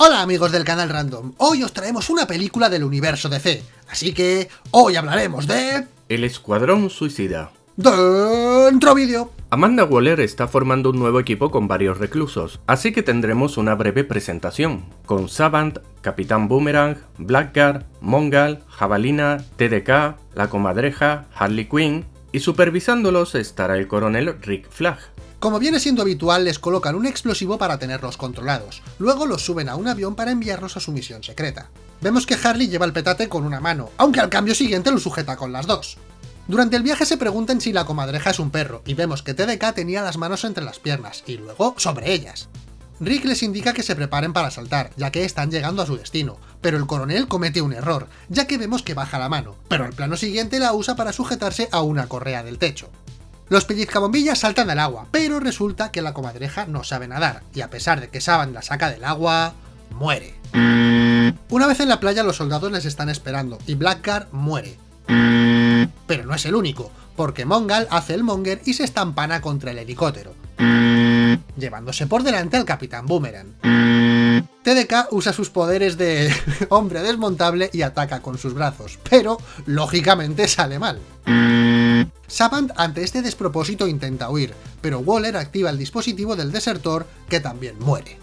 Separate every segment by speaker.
Speaker 1: Hola amigos del canal Random, hoy os traemos una película del universo DC, así que hoy hablaremos de...
Speaker 2: El Escuadrón Suicida.
Speaker 1: Dentro vídeo.
Speaker 2: Amanda Waller está formando un nuevo equipo con varios reclusos, así que tendremos una breve presentación, con Savant, Capitán Boomerang, Blackguard, Mongal, Jabalina, TDK, La Comadreja, Harley Quinn, y supervisándolos estará el coronel Rick Flag.
Speaker 1: Como viene siendo habitual, les colocan un explosivo para tenerlos controlados, luego los suben a un avión para enviarlos a su misión secreta. Vemos que Harley lleva el petate con una mano, aunque al cambio siguiente lo sujeta con las dos. Durante el viaje se preguntan si la comadreja es un perro, y vemos que TDK tenía las manos entre las piernas, y luego sobre ellas. Rick les indica que se preparen para saltar, ya que están llegando a su destino, pero el coronel comete un error, ya que vemos que baja la mano, pero al plano siguiente la usa para sujetarse a una correa del techo. Los pellizcabombillas saltan al agua, pero resulta que la comadreja no sabe nadar, y a pesar de que Saban la saca del agua, muere. Una vez en la playa los soldados les están esperando, y Blackguard muere, pero no es el único, porque Mongal hace el monger y se estampana contra el helicóptero, llevándose por delante al Capitán Boomerang. TDK usa sus poderes de hombre desmontable y ataca con sus brazos, pero lógicamente sale mal. Savant ante este despropósito intenta huir, pero Waller activa el dispositivo del desertor que también muere.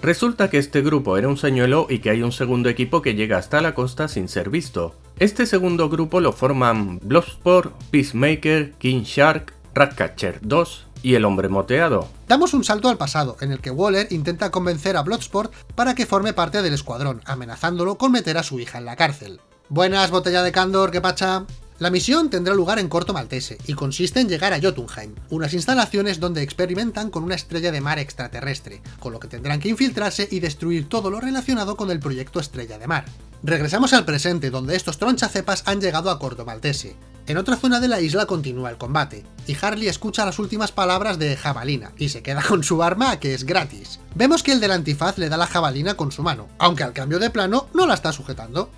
Speaker 2: Resulta que este grupo era un señuelo y que hay un segundo equipo que llega hasta la costa sin ser visto. Este segundo grupo lo forman Bloodsport, Peacemaker, King Shark, Ratcatcher 2 y el hombre moteado.
Speaker 1: Damos un salto al pasado, en el que Waller intenta convencer a Bloodsport para que forme parte del escuadrón, amenazándolo con meter a su hija en la cárcel. Buenas, botella de Candor, ¿qué pacha? La misión tendrá lugar en Corto Maltese y consiste en llegar a Jotunheim, unas instalaciones donde experimentan con una estrella de mar extraterrestre, con lo que tendrán que infiltrarse y destruir todo lo relacionado con el proyecto Estrella de Mar. Regresamos al presente, donde estos tronchacepas han llegado a Corto Maltese. En otra zona de la isla continúa el combate, y Harley escucha las últimas palabras de Jabalina, y se queda con su arma, que es gratis. Vemos que el del antifaz le da la jabalina con su mano, aunque al cambio de plano no la está sujetando.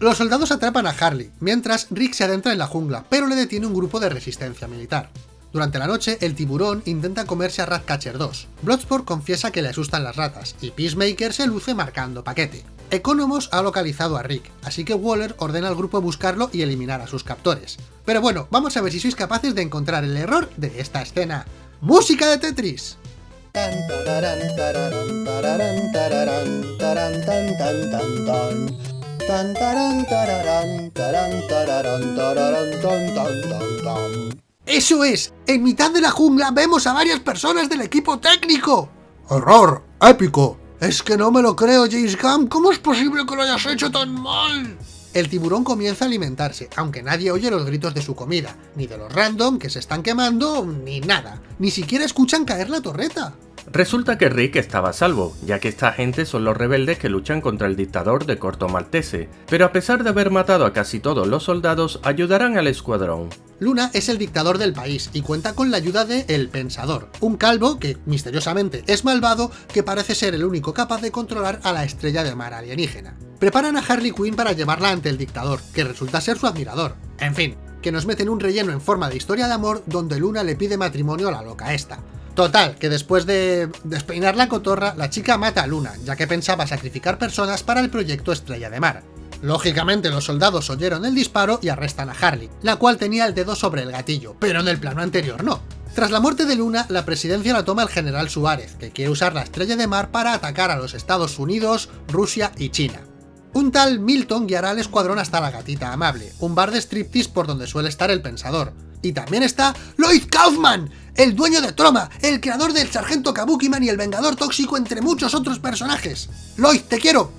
Speaker 1: Los soldados atrapan a Harley, mientras Rick se adentra en la jungla, pero le detiene un grupo de resistencia militar. Durante la noche, el tiburón intenta comerse a Ratcatcher 2. Bloodsport confiesa que le asustan las ratas, y Peacemaker se luce marcando paquete. Economos ha localizado a Rick, así que Waller ordena al grupo buscarlo y eliminar a sus captores. Pero bueno, vamos a ver si sois capaces de encontrar el error de esta escena. ¡Música de Tetris! ¡Eso es! En mitad de la jungla vemos a varias personas del equipo técnico. ¡Horror! ¡Épico! Es que no me lo creo, James Gunn. ¿Cómo es posible que lo hayas hecho tan mal? El tiburón comienza a alimentarse, aunque nadie oye los gritos de su comida, ni de los random que se están quemando, ni nada. Ni siquiera escuchan caer la torreta.
Speaker 2: Resulta que Rick estaba a salvo, ya que esta gente son los rebeldes que luchan contra el dictador de Corto Maltese, pero a pesar de haber matado a casi todos los soldados, ayudarán al escuadrón.
Speaker 1: Luna es el dictador del país y cuenta con la ayuda de El Pensador, un calvo que, misteriosamente, es malvado que parece ser el único capaz de controlar a la estrella de mar alienígena. Preparan a Harley Quinn para llevarla ante el dictador, que resulta ser su admirador. En fin, que nos meten un relleno en forma de historia de amor donde Luna le pide matrimonio a la loca esta. Total, que después de despeinar la cotorra, la chica mata a Luna, ya que pensaba sacrificar personas para el proyecto Estrella de Mar. Lógicamente los soldados oyeron el disparo y arrestan a Harley, la cual tenía el dedo sobre el gatillo, pero en el plano anterior no. Tras la muerte de Luna, la presidencia la toma el general Suárez, que quiere usar la Estrella de Mar para atacar a los Estados Unidos, Rusia y China. Un tal Milton guiará al escuadrón hasta la Gatita Amable, un bar de striptease por donde suele estar el Pensador. Y también está Lloyd Kaufman, el dueño de Troma, el creador del Sargento Kabukiman y el Vengador Tóxico entre muchos otros personajes. Lloyd, te quiero.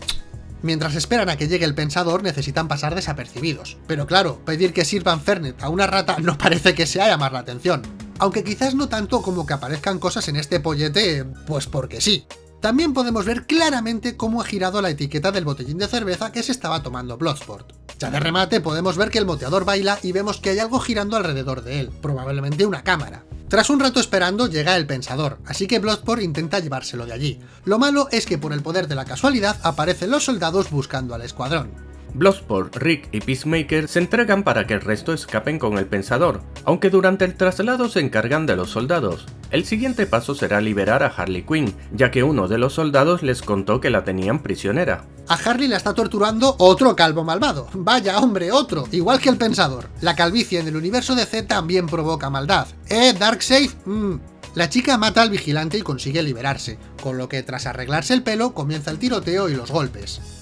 Speaker 1: Mientras esperan a que llegue el Pensador necesitan pasar desapercibidos. Pero claro, pedir que sirvan Fernet a una rata no parece que sea llamar la atención. Aunque quizás no tanto como que aparezcan cosas en este pollete, pues porque sí. También podemos ver claramente cómo ha girado la etiqueta del botellín de cerveza que se estaba tomando Bloodsport. Ya de remate podemos ver que el moteador baila y vemos que hay algo girando alrededor de él, probablemente una cámara. Tras un rato esperando llega el Pensador, así que Bloodsport intenta llevárselo de allí. Lo malo es que por el poder de la casualidad aparecen los soldados buscando al escuadrón.
Speaker 2: Bloodsport, Rick y Peacemaker se entregan para que el resto escapen con el Pensador, aunque durante el traslado se encargan de los soldados. El siguiente paso será liberar a Harley Quinn, ya que uno de los soldados les contó que la tenían prisionera.
Speaker 1: A Harley la está torturando otro calvo malvado. Vaya hombre, otro, igual que el Pensador. La calvicie en el universo DC también provoca maldad. ¿Eh, Darkseid? Mmm. La chica mata al vigilante y consigue liberarse, con lo que tras arreglarse el pelo comienza el tiroteo y los golpes.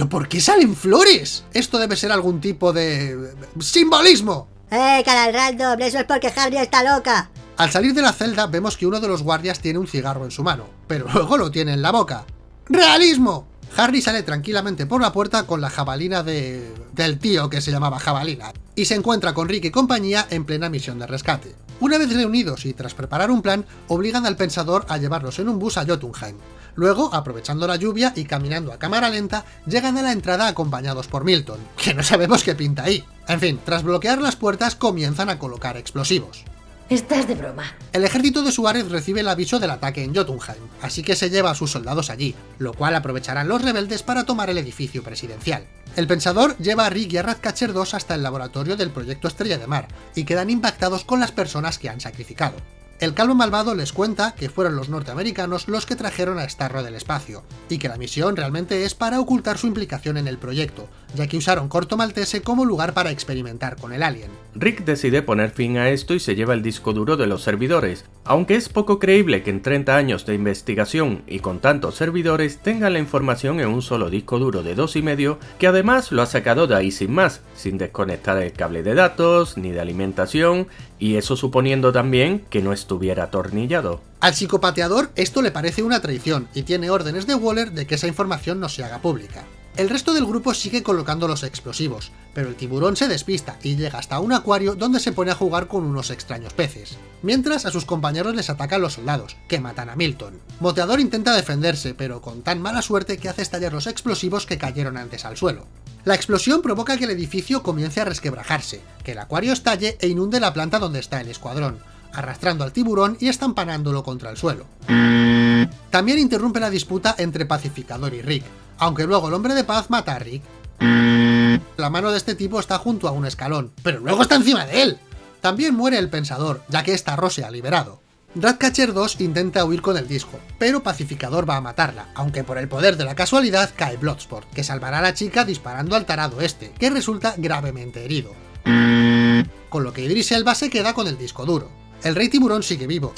Speaker 1: ¿Pero por qué salen flores? Esto debe ser algún tipo de... ¡Simbolismo!
Speaker 3: ¡Eh, Random! Eso es porque Harry está loca.
Speaker 1: Al salir de la celda vemos que uno de los guardias tiene un cigarro en su mano, pero luego lo tiene en la boca. ¡Realismo! Harry sale tranquilamente por la puerta con la jabalina de... del tío que se llamaba jabalina, y se encuentra con Rick y compañía en plena misión de rescate. Una vez reunidos y tras preparar un plan, obligan al Pensador a llevarlos en un bus a Jotunheim. Luego, aprovechando la lluvia y caminando a cámara lenta, llegan a la entrada acompañados por Milton, que no sabemos qué pinta ahí. En fin, tras bloquear las puertas comienzan a colocar explosivos.
Speaker 3: Estás de broma.
Speaker 1: El ejército de Suárez recibe el aviso del ataque en Jotunheim, así que se lleva a sus soldados allí, lo cual aprovecharán los rebeldes para tomar el edificio presidencial. El Pensador lleva a Rick y a Ratcatcher 2 hasta el laboratorio del proyecto Estrella de Mar, y quedan impactados con las personas que han sacrificado. El calvo malvado les cuenta que fueron los norteamericanos los que trajeron a Starro del espacio, y que la misión realmente es para ocultar su implicación en el proyecto, ya que usaron Corto Maltese como lugar para experimentar con el alien.
Speaker 2: Rick decide poner fin a esto y se lleva el disco duro de los servidores, aunque es poco creíble que en 30 años de investigación y con tantos servidores tengan la información en un solo disco duro de 2,5 que además lo ha sacado de ahí sin más, sin desconectar el cable de datos ni de alimentación y eso suponiendo también que no estuviera atornillado.
Speaker 1: Al psicopateador esto le parece una traición y tiene órdenes de Waller de que esa información no se haga pública. El resto del grupo sigue colocando los explosivos, pero el tiburón se despista y llega hasta un acuario donde se pone a jugar con unos extraños peces. Mientras a sus compañeros les atacan los soldados, que matan a Milton. Moteador intenta defenderse, pero con tan mala suerte que hace estallar los explosivos que cayeron antes al suelo. La explosión provoca que el edificio comience a resquebrajarse, que el acuario estalle e inunde la planta donde está el escuadrón, arrastrando al tiburón y estampanándolo contra el suelo. También interrumpe la disputa entre Pacificador y Rick, aunque luego el hombre de paz mata a Rick. La mano de este tipo está junto a un escalón, pero luego está encima de él. También muere el Pensador, ya que esta se ha liberado. Ratcatcher 2 intenta huir con el disco, pero Pacificador va a matarla, aunque por el poder de la casualidad cae Bloodsport, que salvará a la chica disparando al tarado este, que resulta gravemente herido. Con lo que Idris Elba se queda con el disco duro. El Rey Tiburón sigue vivo,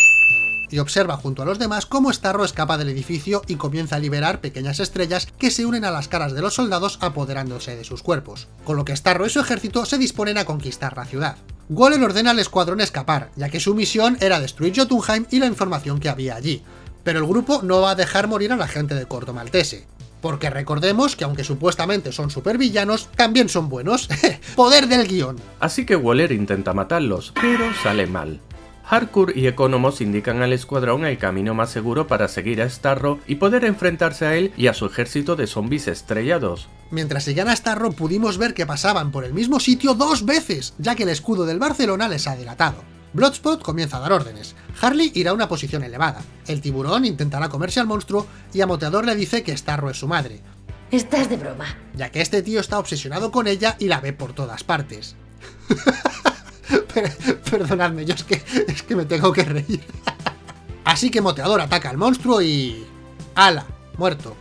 Speaker 1: y observa junto a los demás cómo Starro escapa del edificio y comienza a liberar pequeñas estrellas que se unen a las caras de los soldados apoderándose de sus cuerpos, con lo que Starro y su ejército se disponen a conquistar la ciudad. Waller ordena al escuadrón escapar, ya que su misión era destruir Jotunheim y la información que había allí, pero el grupo no va a dejar morir a la gente de Corto Maltese. Porque recordemos que aunque supuestamente son supervillanos, también son buenos. ¡Poder del guion!
Speaker 2: Así que Waller intenta matarlos, pero sale mal. Harcourt y Economos indican al escuadrón el camino más seguro para seguir a Starro y poder enfrentarse a él y a su ejército de zombies estrellados.
Speaker 1: Mientras seguían a Starro pudimos ver que pasaban por el mismo sitio dos veces, ya que el escudo del Barcelona les ha delatado. Bloodspot comienza a dar órdenes, Harley irá a una posición elevada, el tiburón intentará comerse al monstruo y a Moteador le dice que Starro es su madre.
Speaker 3: Estás de broma.
Speaker 1: Ya que este tío está obsesionado con ella y la ve por todas partes. Perdonadme, yo es que, es que me tengo que reír. Así que Moteador ataca al monstruo y... ¡Hala! Muerto.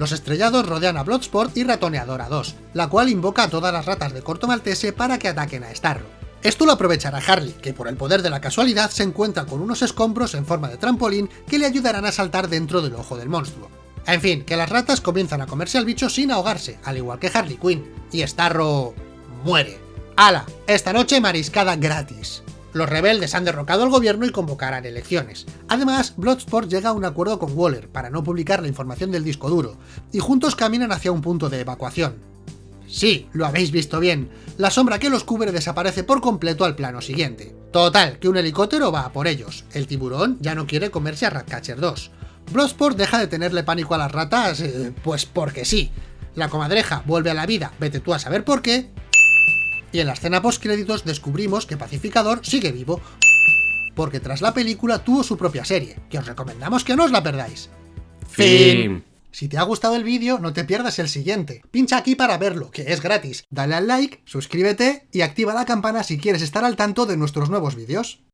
Speaker 1: Los estrellados rodean a Bloodsport y Ratoneador a 2, la cual invoca a todas las ratas de Corto Maltese para que ataquen a Starro. Esto lo aprovechará Harley, que por el poder de la casualidad se encuentra con unos escombros en forma de trampolín que le ayudarán a saltar dentro del ojo del monstruo. En fin, que las ratas comienzan a comerse al bicho sin ahogarse, al igual que Harley Quinn, y Starro... muere. ¡Hala! Esta noche mariscada gratis. Los rebeldes han derrocado al gobierno y convocarán elecciones. Además, Bloodsport llega a un acuerdo con Waller para no publicar la información del disco duro, y juntos caminan hacia un punto de evacuación. Sí, lo habéis visto bien, la sombra que los cubre desaparece por completo al plano siguiente. Total, que un helicóptero va a por ellos, el tiburón ya no quiere comerse a Ratcatcher 2. Bloodsport deja de tenerle pánico a las ratas, eh, pues porque sí. La comadreja vuelve a la vida, vete tú a saber por qué, Y en la escena post-créditos descubrimos que Pacificador sigue vivo, porque tras la película tuvo su propia serie, que os recomendamos que no os la perdáis.
Speaker 2: Fin.
Speaker 1: Si te ha gustado el vídeo, no te pierdas el siguiente. Pincha aquí para verlo, que es gratis. Dale al like, suscríbete y activa la campana si quieres estar al tanto de nuestros nuevos vídeos.